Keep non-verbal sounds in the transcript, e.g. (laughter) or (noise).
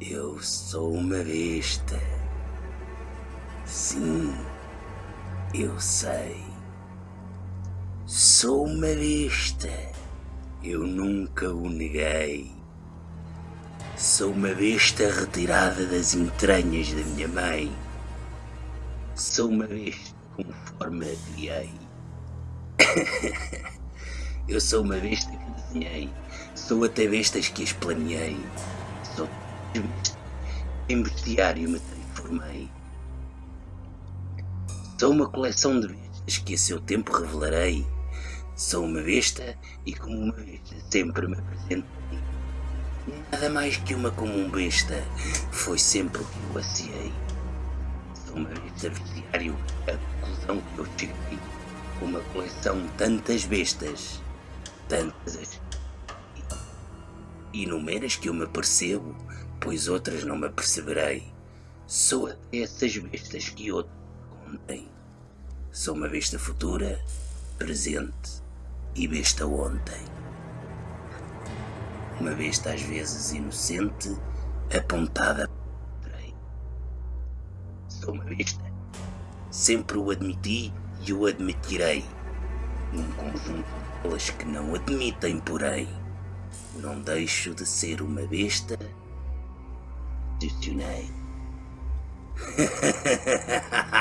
Eu sou uma besta. Sim, eu sei. Sou uma besta. Eu nunca o neguei. Sou uma besta retirada das entranhas da minha mãe. Sou uma besta conforme a criei. (coughs) Eu sou uma besta que desenhei. Sou até bestas que as planeei. Sou em bestiário me transformei. Sou uma coleção de bestas que a seu tempo revelarei. Sou uma besta e como uma besta sempre me apresentei. Nada mais que uma como um besta foi sempre o que eu aciei. Sou uma besta bestiário, a conclusão que eu cheguei. Uma coleção de tantas bestas, tantas inumeras que eu me percebo, pois outras não me aperceberei. Sou até essas bestas que outros contém. Sou uma besta futura, presente e besta ontem. Uma besta às vezes inocente, apontada Sou uma besta. Sempre o admiti e o admitirei. Num conjunto de que não admitem, porém. Não deixo de ser uma besta. to tonight. (laughs)